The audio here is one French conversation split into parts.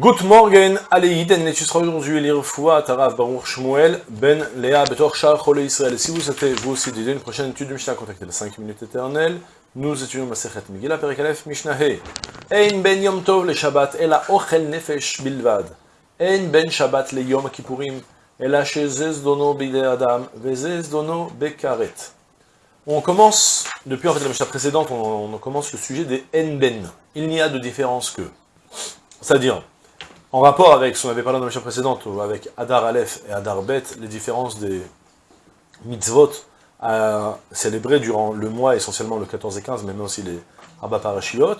Good morning, allez, et tu seras aujourd'hui lire Foua, Taraf, Baruch, Shmuel, Ben, Léa, Betor, Shah, Chole, Israël. Si vous souhaitez, vous aussi, d'aider une prochaine étude de Mishnah, contactez les 5 minutes éternelles. Nous étudions Masechet Megillah, Perikalef, Mishnah He. Ein ben Yom Tov le Shabbat, ela ochel nefesh bilvad. Ein ben Shabbat le Yom Kippurim, ela shezez dono bide Adam, vezez dono bekaret. On commence, depuis en fait la Mishnah précédente, on, on commence le sujet des En Ben. Il n'y a de différence que. C'est-à-dire, en rapport avec ce qu'on avait parlé dans la mission précédente, avec Adar Aleph et Adar Bet, les différences des mitzvot à célébrer durant le mois, essentiellement le 14 et 15, mais même aussi les Abba Parashiot.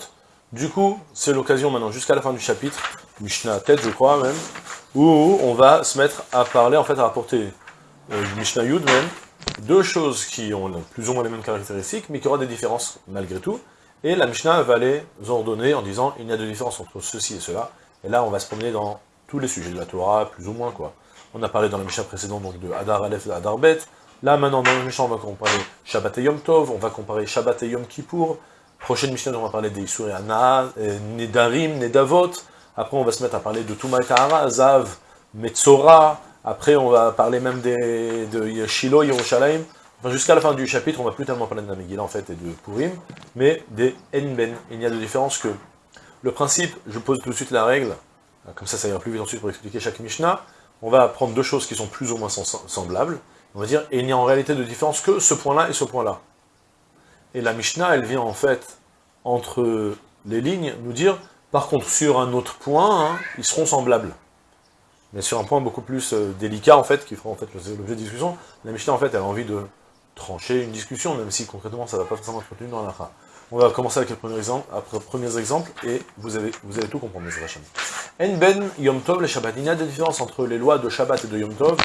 Du coup, c'est l'occasion maintenant, jusqu'à la fin du chapitre, Mishnah tête je crois même, où on va se mettre à parler, en fait à rapporter euh, Mishnah Yud même, deux choses qui ont plus ou moins les mêmes caractéristiques, mais qui aura des différences malgré tout, et la Mishnah va les ordonner en disant, il y a de différence entre ceci et cela, et là, on va se promener dans tous les sujets de la Torah, plus ou moins, quoi. On a parlé dans la Mishnah précédente, donc de Hadar Aleph et Hadar Bet. Là, maintenant, dans la Mishnah, on va comparer Shabbat et Yom Tov, on va comparer Shabbat et Yom Kippour. Prochaine Mishnah, on va parler des Isur et Nedarim, Nedavot. Après, on va se mettre à parler de Touma et Tahara, Zav, Metzora. Après, on va parler même des, de Shiloh, Yerushalayim. Enfin, jusqu'à la fin du chapitre, on va plus tellement parler de Namegillah, en fait, et de Purim, mais des Enben. Il n'y a de différence que le principe, je pose tout de suite la règle, comme ça ça ira plus vite ensuite pour expliquer chaque Mishnah, on va prendre deux choses qui sont plus ou moins semblables, on va dire, et il n'y a en réalité de différence que ce point-là et ce point-là. Et la Mishnah, elle vient en fait, entre les lignes, nous dire, par contre, sur un autre point, hein, ils seront semblables. Mais sur un point beaucoup plus euh, délicat, en fait, qui fera en fait l'objet de discussion, la Mishnah, en fait, elle a envie de trancher une discussion, même si concrètement, ça ne va pas forcément être retenu dans la on va commencer avec les premiers exemples, et vous, allez tout comprendre. En ben Yom Tov, les Shabbat. Il y a des différences entre les lois de Shabbat et de Yom Tov,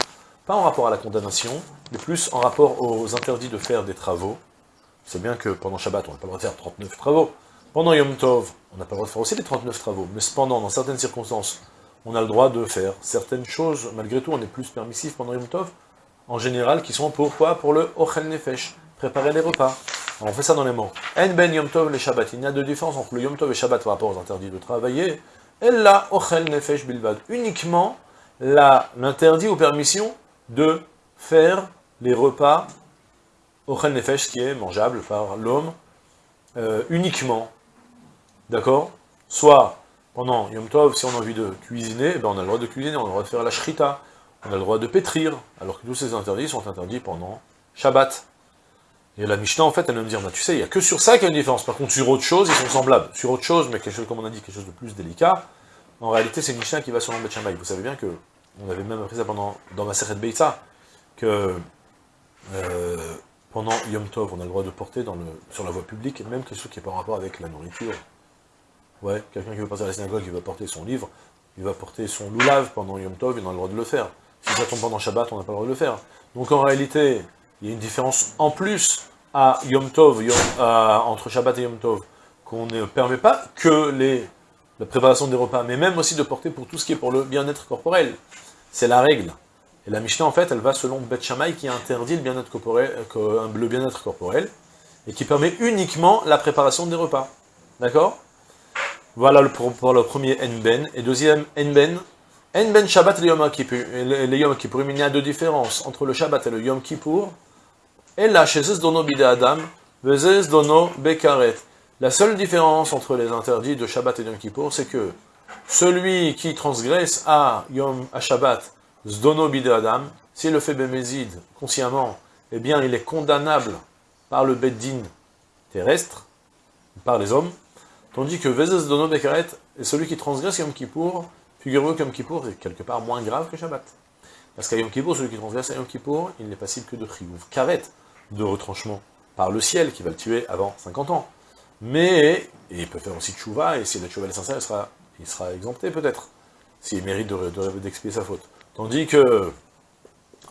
pas en rapport à la condamnation, mais plus en rapport aux interdits de faire des travaux. C'est bien que pendant Shabbat, on n'a pas le droit de faire 39 travaux. Pendant Yom Tov, on n'a pas le droit de faire aussi les 39 travaux. Mais cependant, dans certaines circonstances, on a le droit de faire certaines choses. Malgré tout, on est plus permissif pendant Yom Tov, en général, qui sont pourquoi Pour le Ochel Nefesh, préparer les repas on fait ça dans les mots. En ben Yom Tov le Shabbat. Il y a de différence entre le Yom Tov et Shabbat par rapport aux interdits de travailler. la ochel nefesh bilvad. Uniquement l'interdit ou permission de faire les repas ochel nefesh, qui est mangeable par l'homme, euh, uniquement. D'accord? Soit pendant Yom Tov, si on a envie de cuisiner, ben on a le droit de cuisiner, on a le droit de faire la shrita, on a le droit de pétrir, alors que tous ces interdits sont interdits pendant Shabbat. Et la Mishnah, en fait, elle va me dire, bah, tu sais, il n'y a que sur ça qu'il y a une différence. Par contre, sur autre chose, ils sont semblables. Sur autre chose, mais quelque chose, comme on a dit, quelque chose de plus délicat, en réalité, c'est une Mishnah qui va selon Bet Vous savez bien que, on avait même appris ça pendant, dans ma Seret Beitza, que euh, pendant Yom Tov, on a le droit de porter sur la voie publique, même quelque chose qui n'est pas en rapport avec la nourriture. Ouais, quelqu'un qui veut passer à la synagogue, il va porter son livre, il va porter son loulav pendant Yom Tov, il a le droit de le faire. Si ça tombe pendant Shabbat, on n'a pas le droit de le faire. Donc en réalité, il y a une différence en plus à Yom Tov, entre Shabbat et Yom Tov, qu'on ne permet pas que les, la préparation des repas, mais même aussi de porter pour tout ce qui est pour le bien-être corporel. C'est la règle. Et la Mishnah, en fait, elle va selon Beth Shammai qui interdit le bien-être corporel, le bien-être corporel, et qui permet uniquement la préparation des repas. D'accord? Voilà pour, le premier Enben. Et deuxième Enben, Enben Shabbat et le Yom Kippur. Le Yom Kippur, il y a deux différences entre le Shabbat et le Yom Kippur. Et là, chez dono bide Adam, dono bekaret. La seule différence entre les interdits de Shabbat et Yom Kippour, c'est que celui qui transgresse à Yom à Shabbat, zdono bide Adam, s'il le fait bémézid consciemment, eh bien il est condamnable par le beddin terrestre, par les hommes, tandis que vezes dono bekaret est celui qui transgresse Yom Kippour, figurez-vous que Yom Kippour est quelque part moins grave que Shabbat. Parce qu'à Yom Kippour, celui qui transgresse à Yom Kippour, il n'est passible que de chiyuv. Karet, de retranchement par le ciel, qui va le tuer avant 50 ans. Mais, il peut faire aussi tchouva, et si la tchouva est sincère, il sera, exempté peut-être, s'il mérite d'expier de, sa faute. Tandis que,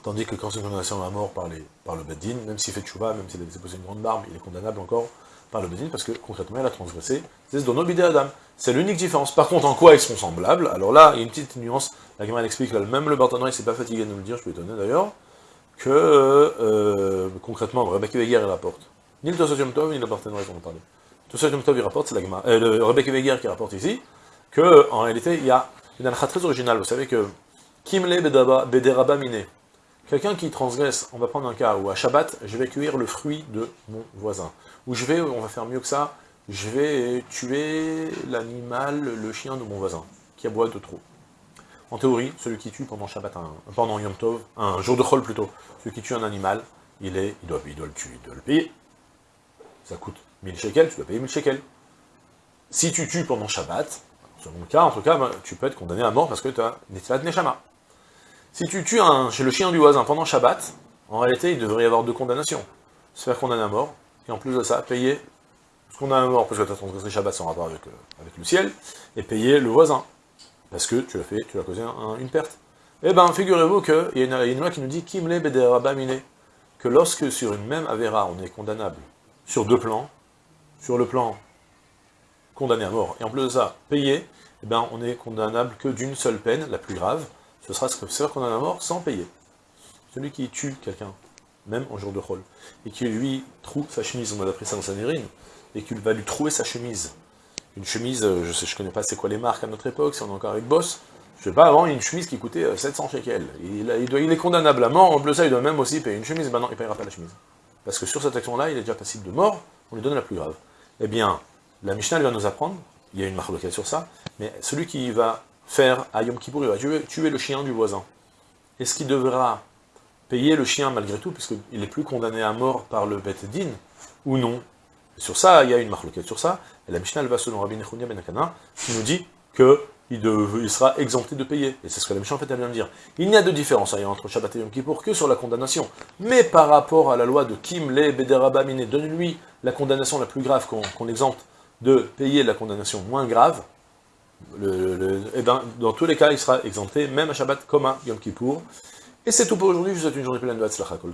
tandis que quand c'est une condamnation à mort par, les, par le Beddin, même s'il fait tchouva, même s'il a déposé une grande barbe, il est condamnable encore par le Beddin, parce que concrètement, il a transgressé, c'est Dono Adam. C'est l'unique différence. Par contre, en quoi ils sont semblables Alors là, il y a une petite nuance, la gamme explique, là, même le Bartanoï il s'est pas fatigué de nous le dire, je suis étonné d'ailleurs, que, euh, concrètement, Rebecca Weger, il rapporte. Ni le Tosot Tov, ni le Barthénoïs, on en parlait. Tosot Tov, il rapporte, c'est la. Euh, le Rebecca Weger qui rapporte ici, que, en réalité, il y a une halakha très originale, vous savez que Kimle Bederaba Mine, quelqu'un qui transgresse, on va prendre un cas où à Shabbat, je vais cueillir le fruit de mon voisin, ou je vais, on va faire mieux que ça, je vais tuer l'animal, le chien de mon voisin, qui aboie de trop. En théorie, celui qui tue pendant Shabbat, pendant Yom Tov, un jour de Chol plutôt, celui qui tue un animal, il, est, il, doit, le tuer, il doit le payer. Ça coûte 1000 shekels, tu dois payer 1000 shekels. Si tu tues pendant Shabbat, selon le cas, en tout cas, ben, tu peux être condamné à mort parce que tu as Netzilat Neshama. Si tu tues un, chez le chien du voisin pendant Shabbat, en réalité, il devrait y avoir deux condamnations. Se faire condamner à mort, et en plus de ça, payer ce qu'on a à mort parce que tu as transgressé Shabbat sans rapport euh, avec, le ciel, et payer le voisin, parce que tu l'as fait, tu as causé une perte. Eh bien, figurez-vous qu'il y, y, a une loi qui nous dit Kimle Bederabamine, que lorsque sur une même Avera, on est condamnable sur deux plans, sur le plan condamné à mort, et en plus de ça, payé, eh ben, on est condamnable que d'une seule peine, la plus grave, ce sera ce que faire condamné à mort sans payer. Celui qui tue quelqu'un, même en jour de rôle, et qui lui trouve sa chemise, on a appris ça dans sa nérine, et qu'il va lui trouver sa chemise. Une chemise, euh, je sais, connais pas c'est quoi les marques à notre époque, si on est encore avec Boss, je sais pas, avant, une chemise qui coûtait 700 euh, shekels. Il, est condamnable à mort, en plus de ça, il doit même aussi payer une chemise, non, il ne payera pas la chemise. Parce que sur cette action-là, il est déjà passible de mort, on lui donne la plus grave. Eh bien, la Mishnah va nous apprendre, il y a une marque sur ça, mais celui qui va faire à Yom Kippour, il va tuer, le chien du voisin. Est-ce qu'il devra payer le chien malgré tout, puisqu'il n'est plus condamné à mort par le Bet Din, ou non? Sur ça, il y a une marque sur ça, et la Mishnah va selon Rabbi Nechounia Ben Akana, qui nous dit que il, sera exempté de payer. Et c'est ce que la Mishnah fait elle vient de dire. Il n'y a de différence hein, entre Shabbat et Yom Kippour que sur la condamnation. Mais par rapport à la loi de Kim Le Bederabamine, donne-lui la condamnation la plus grave qu'on exempte de payer la condamnation moins grave, eh ben, dans tous les cas, il sera exempté, même à Shabbat comme à Yom Kippour. Et c'est tout pour aujourd'hui, je vous souhaite une journée pleine de Hatzlacha Kol